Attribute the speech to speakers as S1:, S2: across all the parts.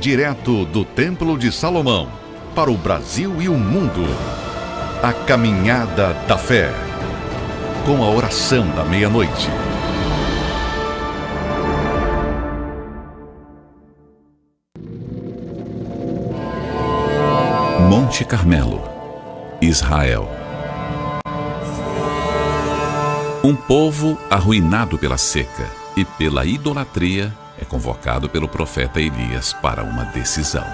S1: Direto do Templo de Salomão, para o Brasil e o mundo. A Caminhada da Fé. Com a oração da meia-noite.
S2: Monte Carmelo, Israel. Um povo arruinado pela seca e pela idolatria é convocado pelo profeta Elias para uma decisão.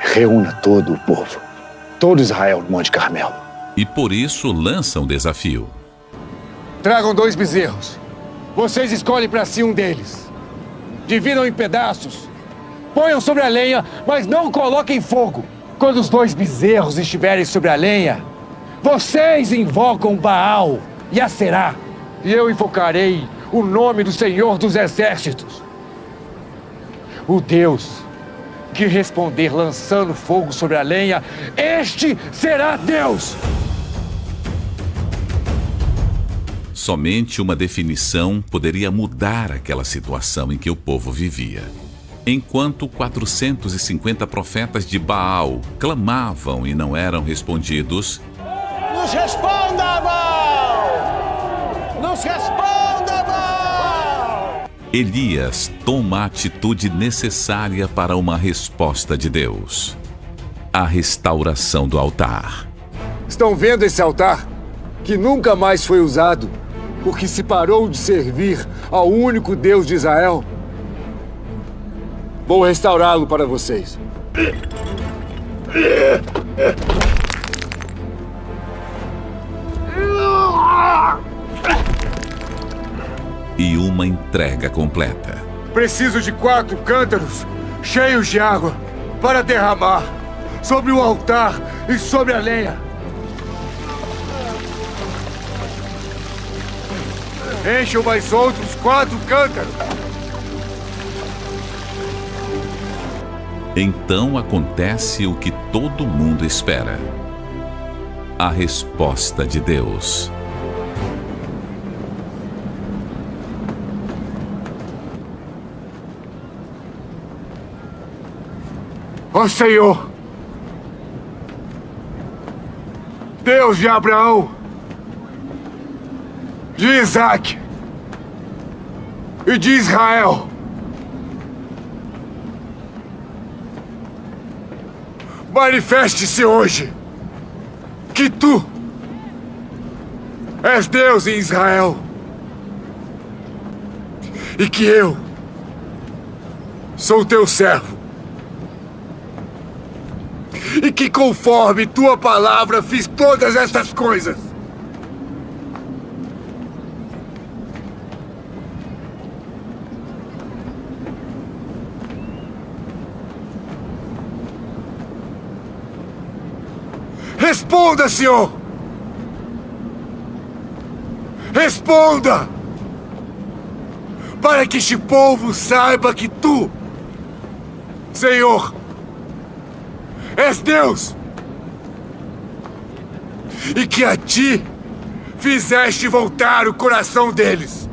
S3: Reúna todo o povo, todo Israel no Monte Carmelo.
S2: E por isso lança um desafio.
S4: Tragam dois bezerros. Vocês escolhem para si um deles. Dividam em pedaços. Ponham sobre a lenha, mas não coloquem fogo. Quando os dois bezerros estiverem sobre a lenha, vocês invocam Baal e a Será. E eu invocarei o nome do Senhor dos Exércitos. O Deus que responder lançando fogo sobre a lenha, este será Deus.
S2: Somente uma definição poderia mudar aquela situação em que o povo vivia. Enquanto 450 profetas de Baal clamavam e não eram respondidos,
S5: Nos responda, Baal! Nos responda!
S2: Elias toma a atitude necessária para uma resposta de Deus: a restauração do altar.
S4: Estão vendo esse altar? Que nunca mais foi usado, porque se parou de servir ao único Deus de Israel. Vou restaurá-lo para vocês.
S2: E uma entrega completa.
S4: Preciso de quatro cântaros cheios de água para derramar sobre o altar e sobre a lenha. Encham mais outros quatro cântaros.
S2: Então acontece o que todo mundo espera. A resposta de Deus.
S4: Ó Senhor, Deus de Abraão, de Isaac. E de Israel, manifeste-se hoje que tu és Deus em Israel. E que eu sou teu servo e que conforme tua palavra fiz todas estas coisas. Responda, Senhor! Responda! Para que este povo saiba que tu, Senhor, és Deus! E que a ti fizeste voltar o coração deles.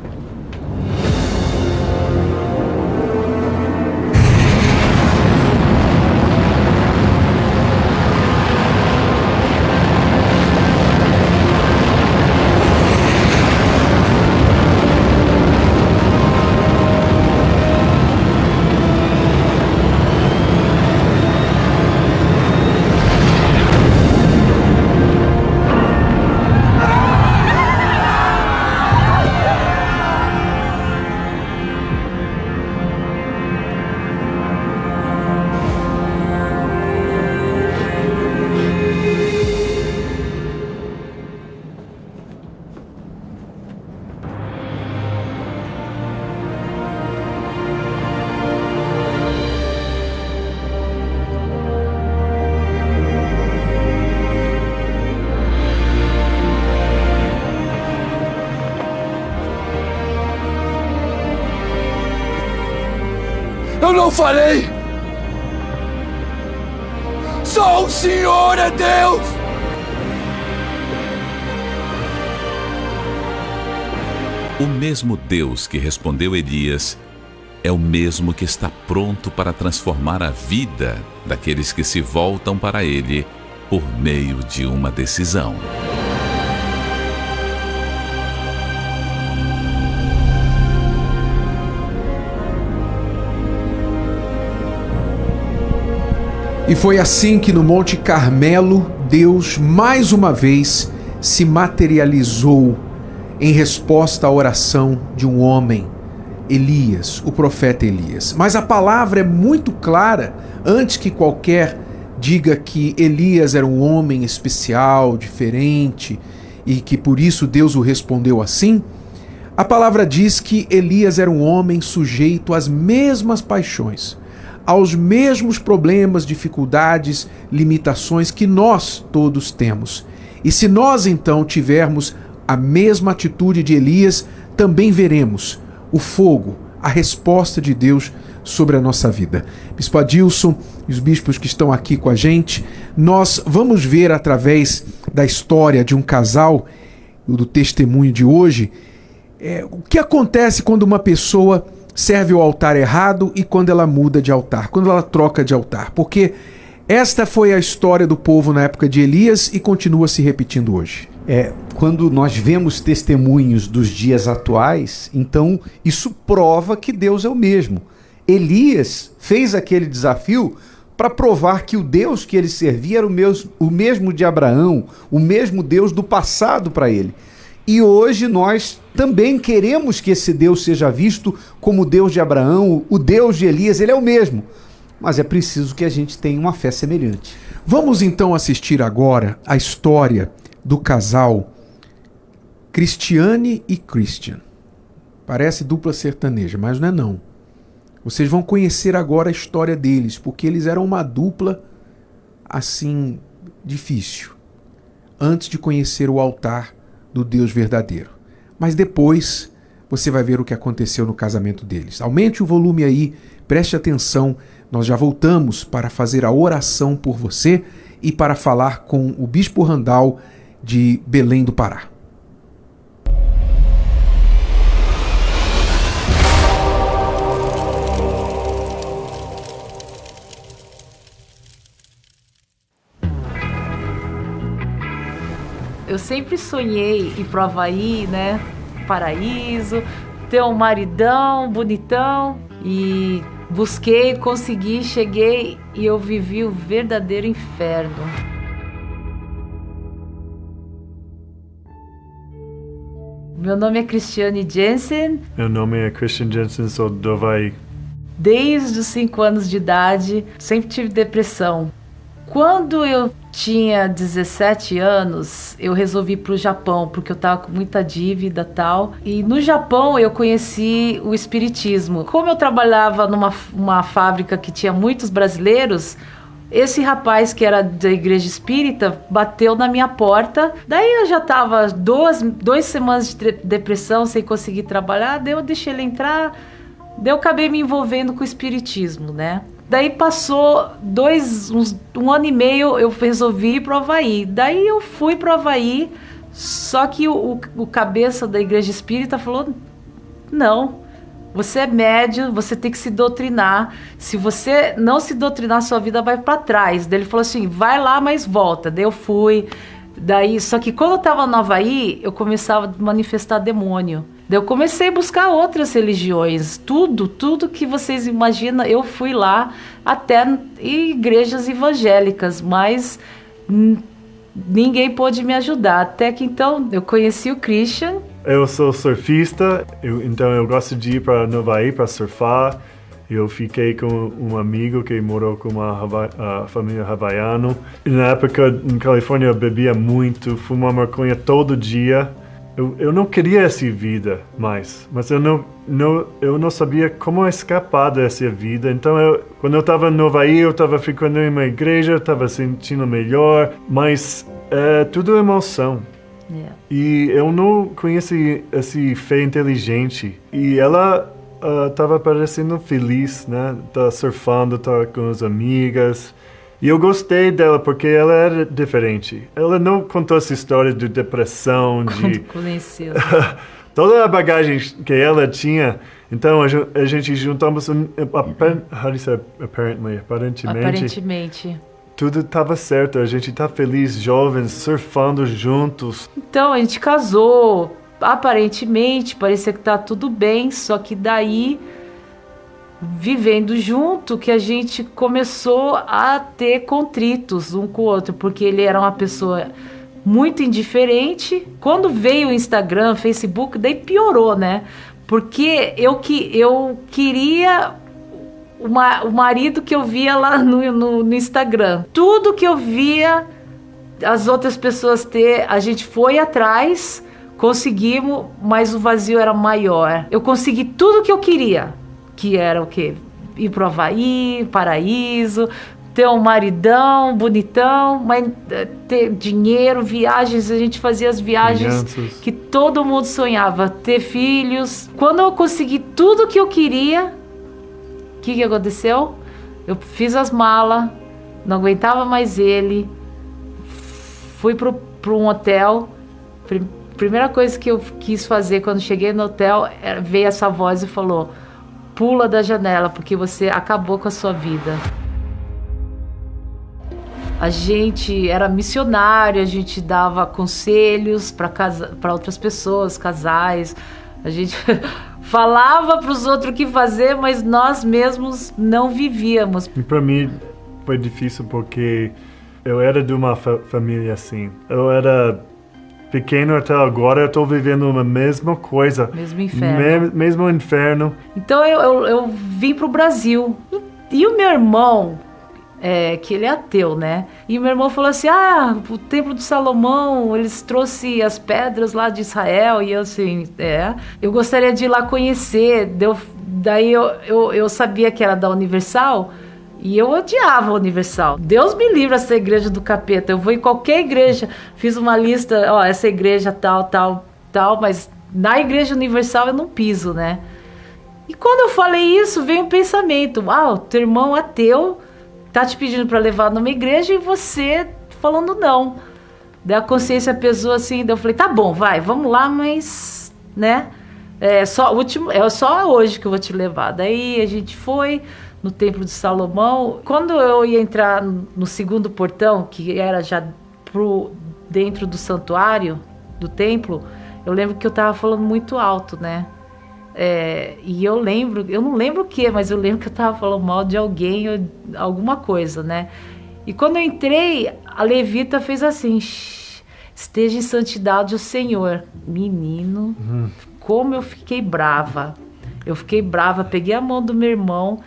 S4: Falei! Só o Senhor é Deus!
S2: O mesmo Deus que respondeu Elias é o mesmo que está pronto para transformar a vida daqueles que se voltam para Ele por meio de uma decisão.
S6: E foi assim que no Monte Carmelo, Deus mais uma vez se materializou em resposta à oração de um homem, Elias, o profeta Elias. Mas a palavra é muito clara, antes que qualquer diga que Elias era um homem especial, diferente, e que por isso Deus o respondeu assim. A palavra diz que Elias era um homem sujeito às mesmas paixões aos mesmos problemas, dificuldades, limitações que nós todos temos. E se nós então tivermos a mesma atitude de Elias, também veremos o fogo, a resposta de Deus sobre a nossa vida. Bispo Adilson e os bispos que estão aqui com a gente, nós vamos ver através da história de um casal, do testemunho de hoje, é, o que acontece quando uma pessoa serve o altar errado e quando ela muda de altar, quando ela troca de altar. Porque esta foi a história do povo na época de Elias e continua se repetindo hoje.
S7: É, quando nós vemos testemunhos dos dias atuais, então isso prova que Deus é o mesmo. Elias fez aquele desafio para provar que o Deus que ele servia era o mesmo, o mesmo de Abraão, o mesmo Deus do passado para ele. E hoje nós também queremos que esse Deus seja visto como o Deus de Abraão, o Deus de Elias, ele é o mesmo. Mas é preciso que a gente tenha uma fé semelhante.
S6: Vamos então assistir agora a história do casal Cristiane e Christian. Parece dupla sertaneja, mas não é não. Vocês vão conhecer agora a história deles, porque eles eram uma dupla assim difícil. Antes de conhecer o altar do Deus verdadeiro. Mas depois você vai ver o que aconteceu no casamento deles. Aumente o volume aí, preste atenção. Nós já voltamos para fazer a oração por você e para falar com o Bispo Randal de Belém do Pará.
S8: Eu sempre sonhei ir pro Havaí, né? Paraíso, ter um maridão bonitão e busquei, consegui, cheguei e eu vivi o verdadeiro inferno. Meu nome é Cristiane Jensen.
S9: Meu nome é Christian Jensen, sou do Havaí.
S8: Desde os 5 anos de idade, sempre tive depressão. Quando eu tinha 17 anos, eu resolvi ir pro Japão, porque eu tava com muita dívida tal. E no Japão eu conheci o espiritismo. Como eu trabalhava numa uma fábrica que tinha muitos brasileiros, esse rapaz que era da igreja espírita bateu na minha porta. Daí eu já tava duas, duas semanas de depressão sem conseguir trabalhar. Daí eu deixei ele entrar. Daí eu acabei me envolvendo com o espiritismo, né? Daí passou dois, uns, um ano e meio, eu resolvi ir pro Havaí. Daí eu fui pro Havaí, só que o, o, o cabeça da igreja espírita falou: não, você é médio, você tem que se doutrinar. Se você não se doutrinar, sua vida vai para trás. Daí ele falou assim: vai lá, mas volta. Daí eu fui. Daí, só que quando eu tava no Havaí, eu começava a manifestar demônio. Eu comecei a buscar outras religiões, tudo, tudo que vocês imaginam, eu fui lá até igrejas evangélicas, mas ninguém pôde me ajudar. Até que então eu conheci o Christian.
S9: Eu sou surfista, eu, então eu gosto de ir para Nova para surfar. Eu fiquei com um amigo que morou com uma família havaiana. Na época, em Califórnia, eu bebia muito, fumava maconha todo dia. Eu, eu não queria essa vida mais, mas eu não, não, eu não sabia como escapar dessa vida. Então, eu, quando eu estava no Havaí, eu estava ficando em uma igreja, estava sentindo melhor, mas é tudo emoção. Yeah. E eu não conheci essa fé inteligente. E ela estava uh, parecendo feliz, né? Tá surfando, tá com as amigas. E eu gostei dela porque ela era diferente. Ela não contou essa história de depressão, de.
S8: Conheceu.
S9: Toda a bagagem que ela tinha, Então a, gente juntamos, um, apen- how do you say apparently, aparentemente,
S8: Aparentemente.
S9: tudo estava certo. A gente tá feliz, jovens, surfando juntos.
S8: Então a gente casou. Aparentemente parecia que tá tudo bem, só que daí vivendo junto que a gente começou a ter contritos um com o outro, porque ele era uma pessoa muito indiferente. Quando veio o Instagram, Facebook, daí piorou, né? Porque eu que eu queria o, ma- o marido que eu via lá no, no, no Instagram. Tudo que eu via as outras pessoas ter, a gente foi atrás, conseguimos, mas o vazio era maior. Eu consegui tudo que eu queria, que era o quê? Ir pro Havaí, paraíso, ter um maridão bonitão, mas eh, ter dinheiro, viagens, a gente fazia as viagens
S9: Crianças.
S8: que todo mundo sonhava, ter filhos. Quando eu consegui tudo que eu queria, o que, que aconteceu? Eu fiz as malas, não aguentava mais ele, fui pro, pro um hotel. Prim- primeira coisa que eu quis fazer quando cheguei no hotel era, veio essa voz e falou: pula da janela porque você acabou com a sua vida. A gente era missionário, a gente dava conselhos para outras pessoas, casais. A gente falava para os outros o que fazer, mas nós mesmos não vivíamos.
S9: Para mim foi difícil porque eu era de uma fa- família assim. Eu era pequeno até agora, eu tô vivendo uma mesma coisa.
S8: Mesmo inferno.
S9: Me- mesmo inferno.
S8: Então eu, eu, eu vim pro Brasil. E, e o meu irmão, é, que ele é ateu, né? E o meu irmão falou assim: ah, o templo de Salomão, eles trouxe as pedras lá de Israel. E eu assim, é. Eu gostaria de ir lá conhecer. Deu, daí eu, eu, eu sabia que era da Universal. E eu odiava a Universal. Deus me livre essa igreja do capeta. Eu vou em qualquer igreja. Fiz uma lista, ó, essa igreja tal, tal, tal, mas na igreja Universal eu não piso, né? E quando eu falei isso, veio um pensamento: ah, o teu irmão ateu tá te pedindo para levar numa igreja e você falando não. Daí a consciência pesou assim, daí eu falei: tá bom, vai, vamos lá, mas, né? É só, último, é só hoje que eu vou te levar. Daí a gente foi no Templo de Salomão. Quando eu ia entrar no segundo portão, que era já pro dentro do santuário do templo, eu lembro que eu tava falando muito alto, né? É, e eu lembro, eu não lembro o que, mas eu lembro que eu tava falando mal de alguém, ou alguma coisa, né? E quando eu entrei, a levita fez assim: "Shh, esteja em santidade o Senhor. Menino, como eu fiquei brava. Eu fiquei brava, peguei a mão do meu irmão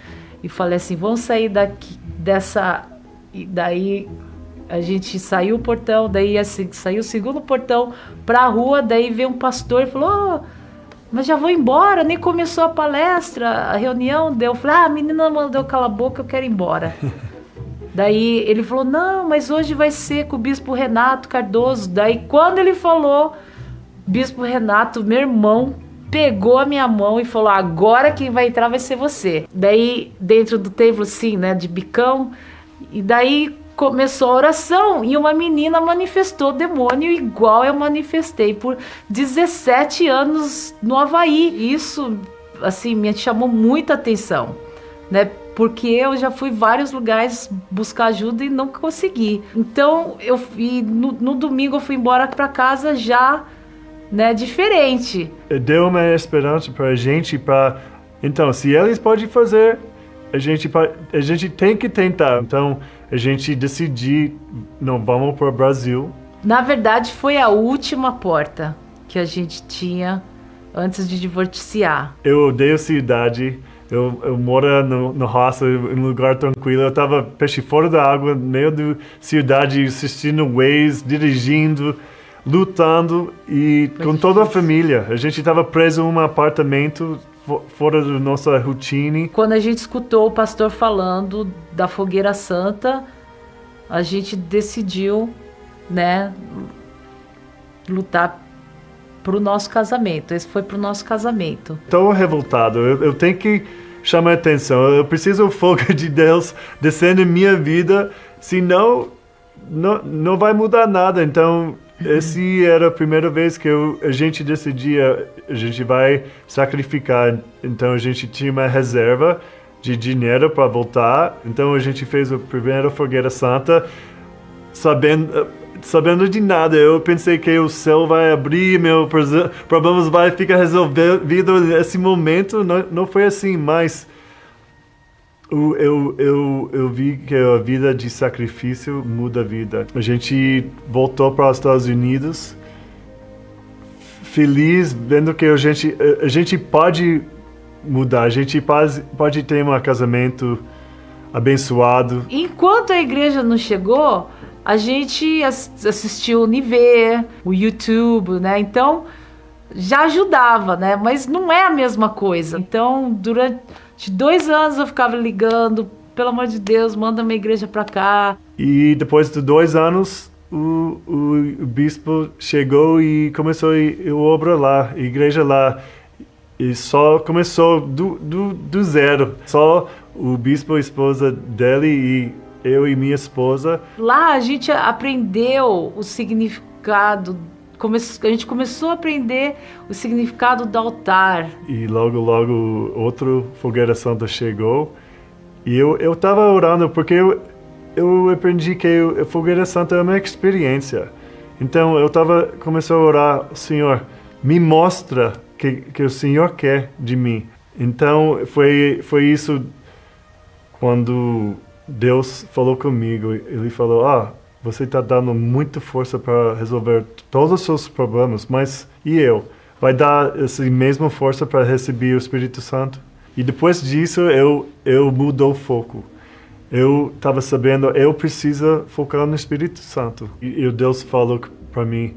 S8: e falei assim: vamos sair daqui dessa. E daí a gente saiu o portão, daí assim, saiu o segundo portão pra rua, daí veio um pastor e falou: "Ô, mas já vou embora, nem começou a palestra, a reunião. Daí eu falei: ah, a menina mandou calar a boca, eu quero ir embora. Daí ele falou: não, mas hoje vai ser com o bispo Renato Cardoso. Daí quando ele falou, bispo Renato, meu irmão, pegou a minha mão e falou: agora quem vai entrar vai ser você. Daí, dentro do templo, assim, né, de bicão, e daí começou a oração e uma menina manifestou demônio igual eu manifestei por 17 anos no Havaí. Isso, assim, me chamou muita atenção, né? Porque eu já fui vários lugares buscar ajuda e não consegui. Então, eu e no, no domingo eu fui embora para casa já, né, diferente.
S9: Deu uma esperança para a gente para então, se eles podem fazer, a gente a gente tem que tentar. Então, a gente decidiu, não vamos para o Brasil.
S8: Na verdade, foi a última porta que a gente tinha antes de divorciar.
S9: Eu odeio cidade. Eu, eu moro no, no roça, em um lugar tranquilo. Eu tava peixe fora da água, no meio da cidade, assistindo Waze, dirigindo, lutando e com toda a família. A gente tava preso em um apartamento fo- fora da nossa rotina.
S8: Quando a gente escutou o pastor falando da fogueira santa, a gente decidiu, né, lutar pro nosso casamento. Esse foi pro nosso casamento.
S9: Tô revoltado. Eu, eu tenho que chamar atenção. Eu preciso do fogo de Deus descendo em minha vida, senão não, não vai mudar nada. Então esse era a primeira vez que eu, a gente decidia, a gente vai sacrificar. Então a gente tinha uma reserva de dinheiro para voltar. Então a gente fez a primeira fogueira santa, sabendo sabendo de nada. Eu pensei que o céu vai abrir, meu problemas vai ficar resolvido nesse momento. Não, não foi assim, mas eu, eu, eu, eu vi que a vida de sacrifício muda a vida. A gente voltou para os Estados Unidos feliz vendo que a gente, a gente pode mudar, a gente pode, pode ter um casamento abençoado.
S8: Enquanto a igreja não chegou, a gente assistiu o Niver, o YouTube, né? Então já ajudava, né? Mas não é a mesma coisa. Então, durante dois anos eu ficava ligando, pelo amor de Deus, manda minha igreja para cá.
S9: E depois de dois anos, o, o, bispo chegou e começou a obra lá, a igreja lá. E só começou do, do, do zero. Só o bispo, a esposa dele e eu e minha esposa.
S8: Lá a gente aprendeu o significado a gente começou a aprender o significado do altar.
S9: E logo, logo, outro Fogueira Santa chegou. E eu estava orando porque eu, eu aprendi que a Fogueira Santa é uma experiência. Então eu estava começou a orar, Senhor, me mostra que que o Senhor quer de mim. Então foi foi isso quando Deus falou comigo, ele falou: Ah, você está dando muita força para resolver todos os seus problemas, mas e eu? Vai dar essa mesma força para receber o Espírito Santo? E depois disso, eu, eu mudou o foco. Eu estava sabendo, eu preciso focar no Espírito Santo. E, e Deus falou para mim,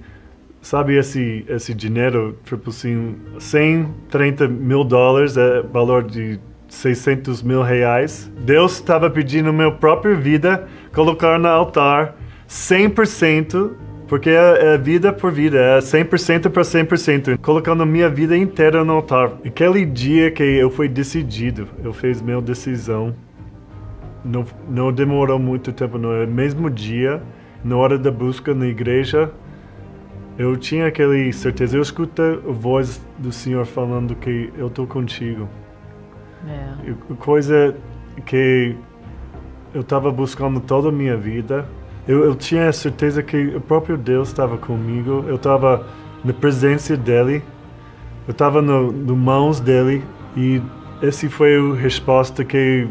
S9: sabe esse esse dinheiro, tipo assim, 130 mil dólares é valor de 600 mil reais. Deus estava pedindo minha própria vida, colocar no altar 100%, porque é, é vida por vida, é 100% para 100%, colocando minha vida inteira no altar. Aquele dia que eu fui decidido, eu fiz minha decisão, não, não demorou muito tempo, no mesmo dia, na hora da busca na igreja, eu tinha aquela certeza, eu escuto a voz do Senhor falando que eu estou contigo. É. Coisa que eu estava buscando toda a minha vida. Eu, eu tinha certeza que o próprio Deus estava comigo. Eu estava na presença dele. Eu estava no, no mãos dele. E esse foi a resposta que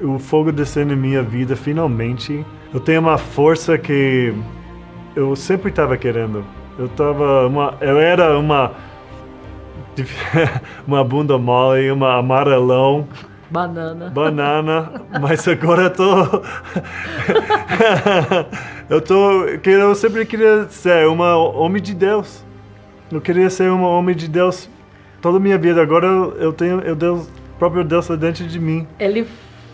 S9: o fogo desceu na minha vida finalmente. Eu tenho uma força que eu sempre estava querendo. Eu tava uma, eu era uma uma bunda mole, uma amarelão.
S8: Banana.
S9: Banana, mas agora eu tô. eu tô. Eu sempre queria ser uma homem de Deus. Eu queria ser um homem de Deus toda a minha vida. Agora eu tenho o Deus, próprio Deus dentro de mim.
S8: Ele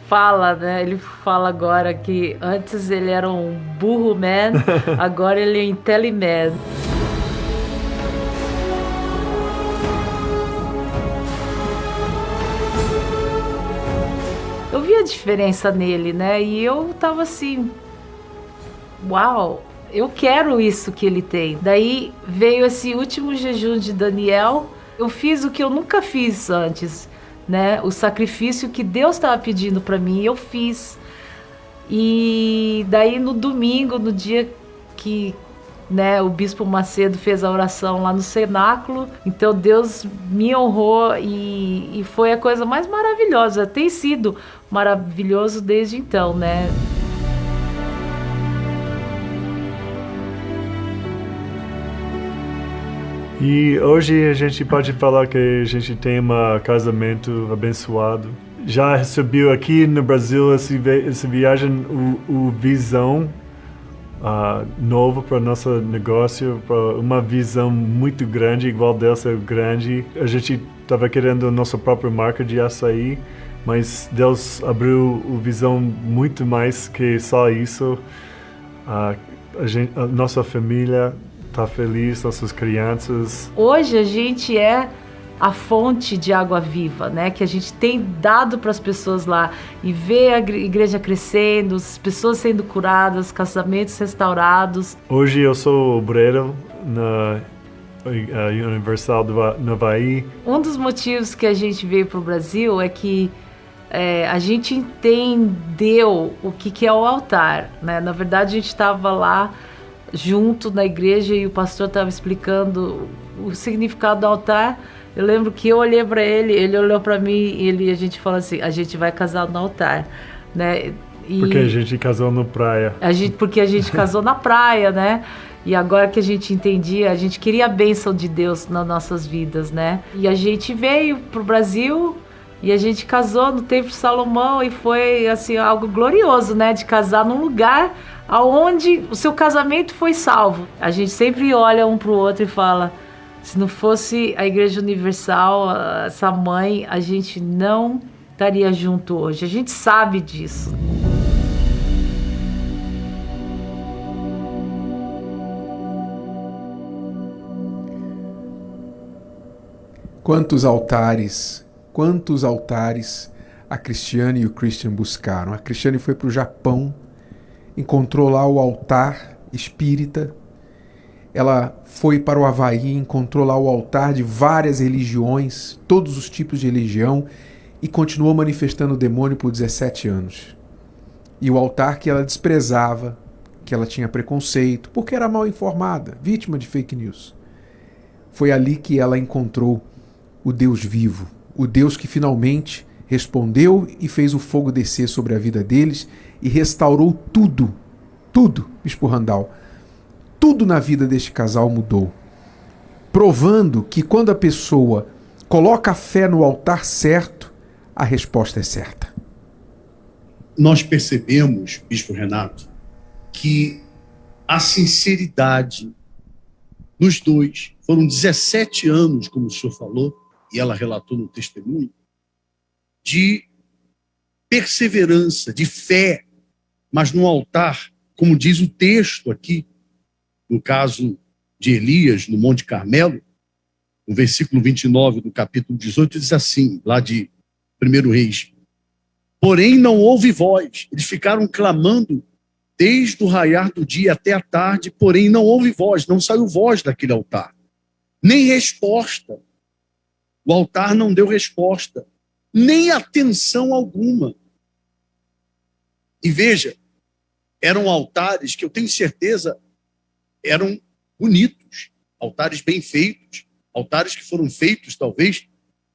S8: fala, né? Ele fala agora que antes ele era um burro man, agora ele é intelliman. a diferença nele, né? E eu tava assim, uau, eu quero isso que ele tem. Daí veio esse último jejum de Daniel. Eu fiz o que eu nunca fiz antes, né? O sacrifício que Deus estava pedindo para mim, eu fiz. E daí no domingo, no dia que né, o bispo Macedo fez a oração lá no cenáculo. Então Deus me honrou e, e foi a coisa mais maravilhosa. Tem sido maravilhoso desde então, né?
S9: E hoje a gente pode falar que a gente tem um casamento abençoado. Já recebeu aqui no Brasil essa, viagem, o, o Visão, uh, novo para nosso negócio, para uma visão muito grande, igual Deus é grande. A gente estava querendo nossa própria marca de açaí, mas Deus abriu a visão muito mais que só isso. Uh, a, gente, a nossa família está feliz, nossas crianças.
S8: Hoje a gente é a fonte de água viva, né? Que a gente tem dado para as pessoas lá e ver a igreja crescendo, as pessoas sendo curadas, casamentos restaurados.
S9: Hoje eu sou obreiro na Universal do Havaí.
S8: Um dos motivos que a gente veio para o Brasil é que é, a gente entendeu o que, que é o altar, né? Na verdade, a gente estava lá junto na igreja e o pastor estava explicando o significado do altar eu lembro que eu olhei para ele, ele olhou para mim e ele, a gente falou assim: a gente vai casar no altar, né?
S9: E porque a gente casou na praia.
S8: A gente, porque a gente casou na praia, né? E agora que a gente entendia, a gente queria a bênção de Deus nas nossas vidas, né? E a gente veio pro Brasil e a gente casou no Templo de Salomão e foi assim algo glorioso, né? De casar num lugar aonde o seu casamento foi salvo. A gente sempre olha um pro outro e fala: se não fosse a Igreja Universal, essa mãe, a gente não estaria junto hoje. A gente sabe disso.
S6: Quantos altares, quantos altares a Cristiane e o Christian buscaram. A Cristiane foi para o Japão, encontrou lá o altar espírita ela foi para o Havaí, encontrou lá o altar de várias religiões, todos os tipos de religião, e continuou manifestando o demônio por 17 anos. E o altar que ela desprezava, que ela tinha preconceito, porque era mal informada, vítima de fake news. Foi ali que ela encontrou o Deus vivo, o Deus que finalmente respondeu e fez o fogo descer sobre a vida deles e restaurou tudo, tudo, Bispo Randall tudo na vida deste casal mudou. Provando que quando a pessoa coloca a fé no altar certo, a resposta é certa.
S10: Nós percebemos, Bispo Renato, que a sinceridade nos dois, foram 17 anos, como o senhor falou, e ela relatou no testemunho, de perseverança, de fé, mas no altar, como diz o texto aqui, no caso de Elias, no Monte Carmelo, no versículo 29 do capítulo 18, diz assim, lá de 1 Reis: Porém não houve voz, eles ficaram clamando desde o raiar do dia até a tarde, porém não houve voz, não saiu voz daquele altar, nem resposta. O altar não deu resposta, nem atenção alguma. E veja, eram altares que eu tenho certeza eram bonitos, altares bem feitos, altares que foram feitos, talvez,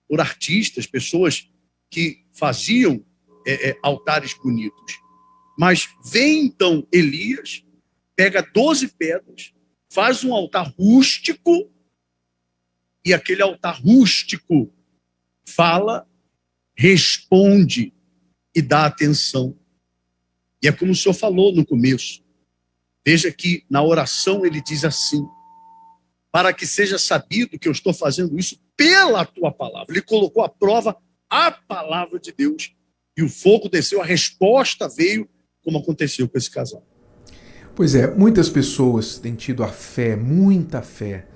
S10: por artistas, pessoas que faziam é, é, altares bonitos. Mas vem então Elias, pega 12 pedras, faz um altar rústico, e aquele altar rústico fala, responde e dá atenção. E é como o senhor falou no começo. Veja que na oração ele diz assim: para que seja sabido que eu estou fazendo isso pela tua palavra. Ele colocou à prova a palavra de Deus. E o fogo desceu, a resposta veio, como aconteceu com esse casal.
S6: Pois é, muitas pessoas têm tido a fé, muita fé,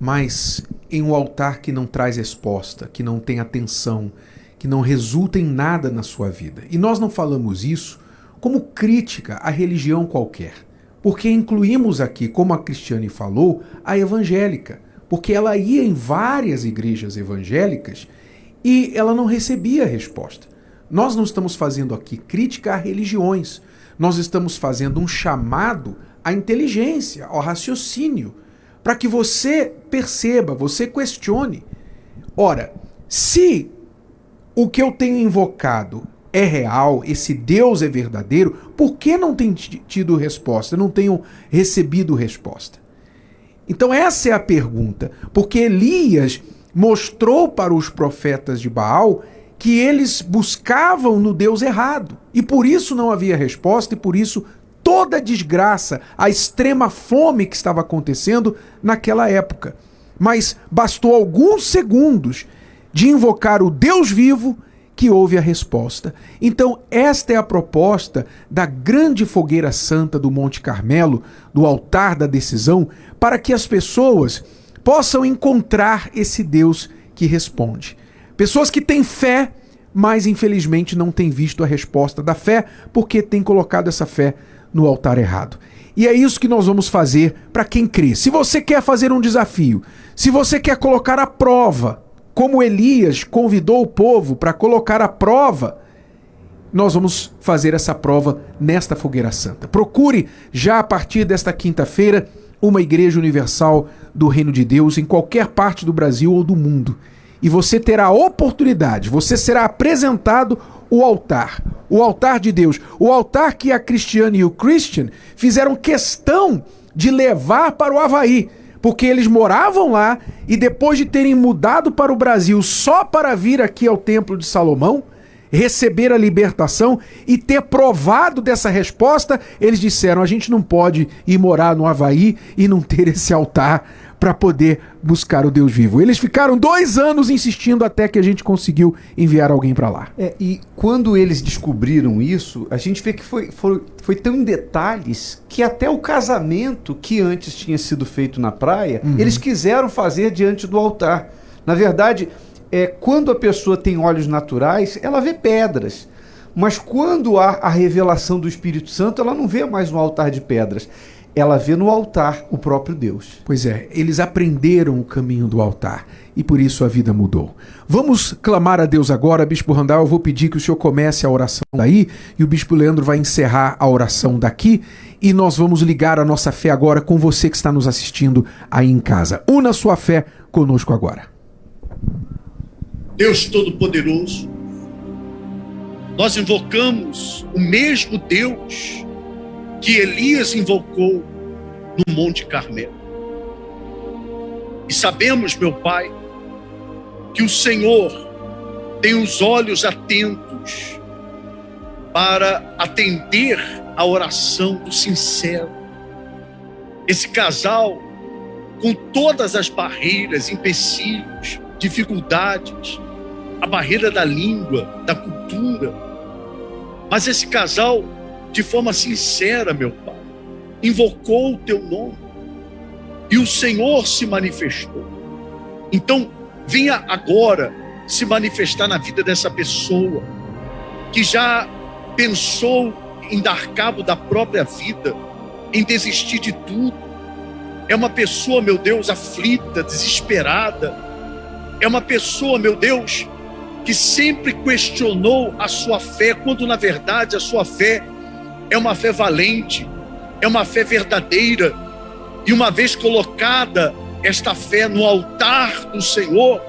S6: mas em um altar que não traz resposta, que não tem atenção, que não resulta em nada na sua vida. E nós não falamos isso como crítica à religião qualquer porque incluímos aqui, como a Cristiane falou, a evangélica, porque ela ia em várias igrejas evangélicas e ela não recebia resposta. Nós não estamos fazendo aqui crítica a religiões, nós estamos fazendo um chamado à inteligência, ao raciocínio, para que você perceba, você questione. Ora, se o que eu tenho invocado é real, esse Deus é verdadeiro, por que não tem tido resposta, não tenho recebido resposta? Então essa é a pergunta, porque Elias mostrou para os profetas de Baal que eles buscavam no Deus errado, e por isso não havia resposta, e por isso toda a desgraça, a extrema fome que estava acontecendo naquela época. Mas bastou alguns segundos de invocar o Deus vivo que houve a resposta. Então, esta é a proposta da grande fogueira santa do Monte Carmelo, do altar da decisão, para que as pessoas possam encontrar esse Deus que responde. Pessoas que têm fé, mas infelizmente não têm visto a resposta da fé porque têm colocado essa fé no altar errado. E é isso que nós vamos fazer para quem crê. Se você quer fazer um desafio, se você quer colocar a prova, como Elias convidou o povo para colocar a prova, nós vamos fazer essa prova nesta fogueira santa. Procure já a partir desta quinta-feira uma igreja universal do Reino de Deus em qualquer parte do Brasil ou do mundo. E você terá a oportunidade, você será apresentado o altar, o altar de Deus, o altar que a Cristiane e o Christian fizeram questão de levar para o Havaí, porque eles moravam lá e depois de terem mudado para o Brasil só para vir aqui ao Templo de Salomão, receber a libertação e ter provado dessa resposta, eles disseram: a gente não pode ir morar no Havaí e não ter esse altar para poder buscar o Deus vivo. Eles ficaram dois anos insistindo até que a gente conseguiu enviar alguém para lá.
S7: É, e quando eles descobriram isso, a gente vê que foi, foi, foi tão em detalhes que até o casamento que antes tinha sido feito na praia, uhum. eles quiseram fazer diante do altar. Na verdade, é, quando a pessoa tem olhos naturais, ela vê pedras. Mas quando há a revelação do Espírito Santo, ela não vê mais no altar de pedras. Ela vê no altar o próprio Deus.
S6: Pois é, eles aprenderam o caminho do altar e por isso a vida mudou. Vamos clamar a Deus agora, Bispo Randall. Eu vou pedir que o senhor comece a oração daí e o Bispo Leandro vai encerrar a oração daqui e nós vamos ligar a nossa fé agora com você que está nos assistindo aí em casa. Una sua fé conosco agora.
S10: Deus Todo-Poderoso, nós invocamos o mesmo Deus que Elias invocou no Monte Carmelo. E sabemos, meu Pai, que o Senhor tem os olhos atentos para atender a oração do sincero. Esse casal, com todas as barreiras, empecilhos, dificuldades, a barreira da língua, da cultura. Mas esse casal, de forma sincera, meu Pai, invocou o teu nome e o Senhor se manifestou. Então, venha agora se manifestar na vida dessa pessoa que já pensou em dar cabo da própria vida, em desistir de tudo. É uma pessoa, meu Deus, aflita, desesperada. É uma pessoa, meu Deus, que sempre questionou a sua fé, quando na verdade a sua fé é uma fé valente, é uma fé verdadeira. E uma vez colocada esta fé no altar do Senhor,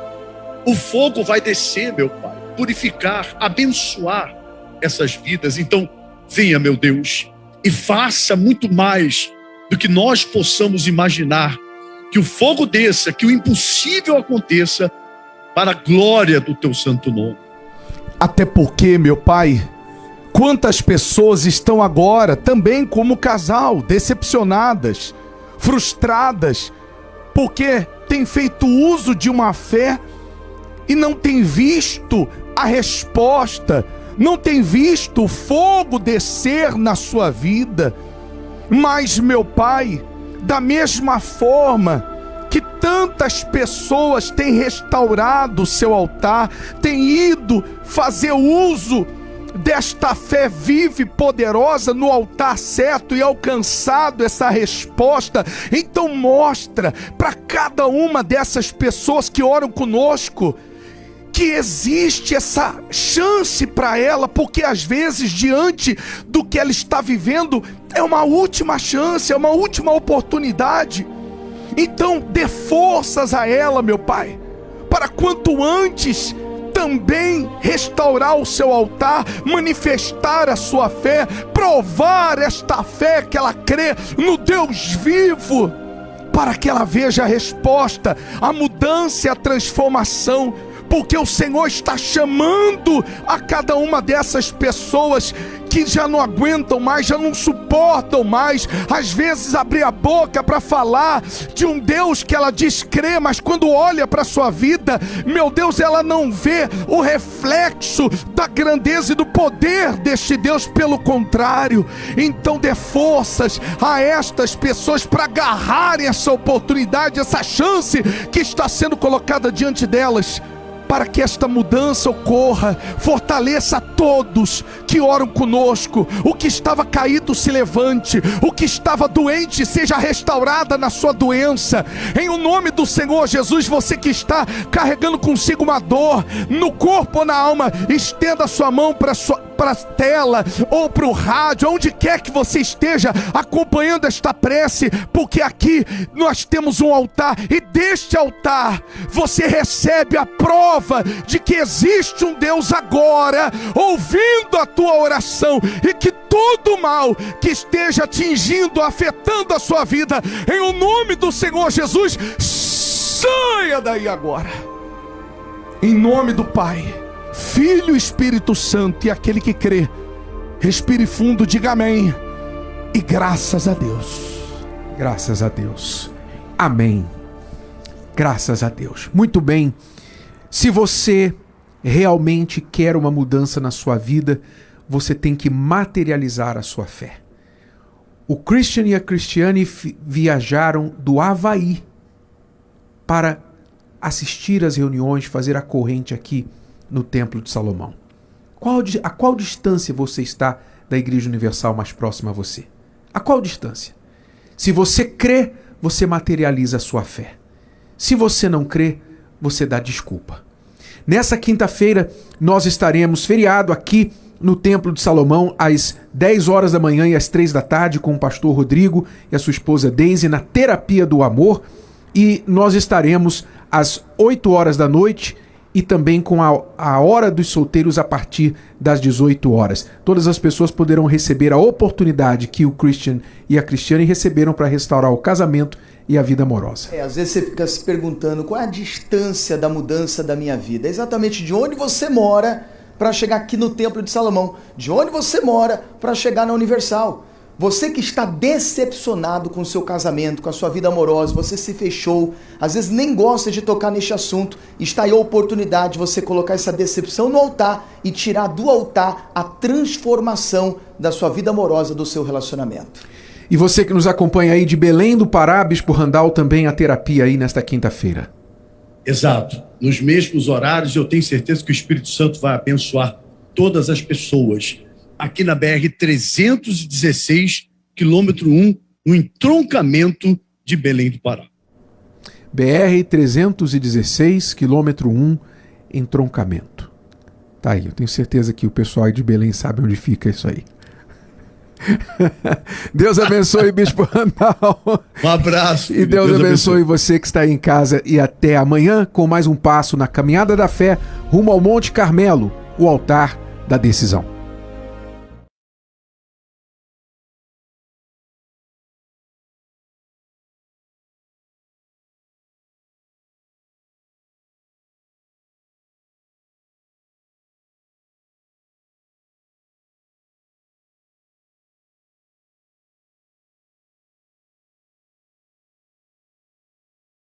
S10: o fogo vai descer, meu Pai, purificar, abençoar essas vidas. Então, venha, meu Deus, e faça muito mais do que nós possamos imaginar. Que o fogo desça, que o impossível aconteça para a glória do teu santo nome.
S11: Até porque, meu Pai, quantas pessoas estão agora também como casal, decepcionadas, frustradas, porque têm feito uso de uma fé e não têm visto a resposta, não têm visto o fogo descer na sua vida. Mas, meu Pai, da mesma forma, que tantas pessoas têm restaurado o seu altar, têm ido fazer uso desta fé viva e poderosa no altar certo e alcançado essa resposta. Então mostra para cada uma dessas pessoas que oram conosco que existe essa chance para ela, porque às vezes diante do que ela está vivendo é uma última chance, é uma última oportunidade. Então dê forças a ela, meu Pai, para quanto antes também restaurar o seu altar, manifestar a sua fé, provar esta fé que ela crê no Deus vivo, para que ela veja a resposta, a mudança e a transformação porque o Senhor está chamando a cada uma dessas pessoas que já não aguentam mais, já não suportam mais, às vezes abrir a boca para falar de um Deus que ela diz crer, mas quando olha para sua vida, meu Deus, ela não vê o reflexo da grandeza e do poder deste Deus, pelo contrário. Então dê forças a estas pessoas para agarrarem essa oportunidade, essa chance que está sendo colocada diante delas para que esta mudança ocorra. Fortaleça todos que oram conosco. O que estava caído se levante, o que estava doente seja restaurada na sua doença. Em o nome do Senhor Jesus, você que está carregando consigo uma dor no corpo ou na alma, estenda a sua mão para sua para a tela ou para o rádio, onde quer que você esteja acompanhando esta prece, porque aqui nós temos um altar e deste altar você recebe a prova de que existe um Deus agora ouvindo a tua oração e que todo mal que esteja atingindo, afetando a sua vida, em o nome do Senhor Jesus, saia daí agora. Em nome do Pai Filho Espírito Santo e aquele que crê, respire fundo, diga amém. E graças a Deus. Graças a Deus. Amém. Graças a Deus. Muito bem. Se você realmente quer uma mudança na sua vida, você tem que materializar a sua fé. O Christian e a Cristiane viajaram do Havaí para assistir às reuniões, fazer a corrente aqui no Templo de Salomão? Qual, a qual distância você está da Igreja Universal mais próxima a você? A qual distância? Se você crê, você materializa a sua fé. Se você não crê, você dá desculpa. Nessa quinta-feira, nós estaremos feriado aqui no Templo de Salomão às 10 horas da manhã e às 3 da tarde com o pastor Rodrigo e a sua esposa Daisy na Terapia do Amor. E nós estaremos às 8 horas da noite e também com a, a hora dos solteiros a partir das 18 horas. Todas as pessoas poderão receber a oportunidade que o Christian e a Cristiane receberam para restaurar o casamento e a vida amorosa.
S12: É, às vezes você fica se perguntando qual é a distância da mudança da minha vida. É exatamente de onde você mora para chegar aqui no Templo de Salomão, de onde você mora para chegar na Universal. Você que está decepcionado com o seu casamento, com a sua vida amorosa, você se fechou, às vezes nem gosta de tocar neste assunto, está aí a oportunidade de você colocar essa decepção no altar e tirar do altar a transformação da sua vida amorosa, do seu relacionamento.
S6: E você que nos acompanha aí de Belém do Pará, Bispo Randal, também a terapia aí nesta quinta-feira.
S10: Exato. Nos mesmos horários, eu tenho certeza que o Espírito Santo vai abençoar todas as pessoas aqui na BR 316, quilômetro 1, no entroncamento de Belém do Pará.
S6: BR 316, quilômetro 1, entroncamento. Tá aí, eu tenho certeza que o pessoal aí de Belém sabe onde fica isso aí. Deus abençoe, Bispo Randall.
S10: Um abraço.
S6: E Deus, Deus abençoe, abençoe você que está aí em casa. E até amanhã com mais um passo na caminhada da fé rumo ao Monte Carmelo, o altar da decisão.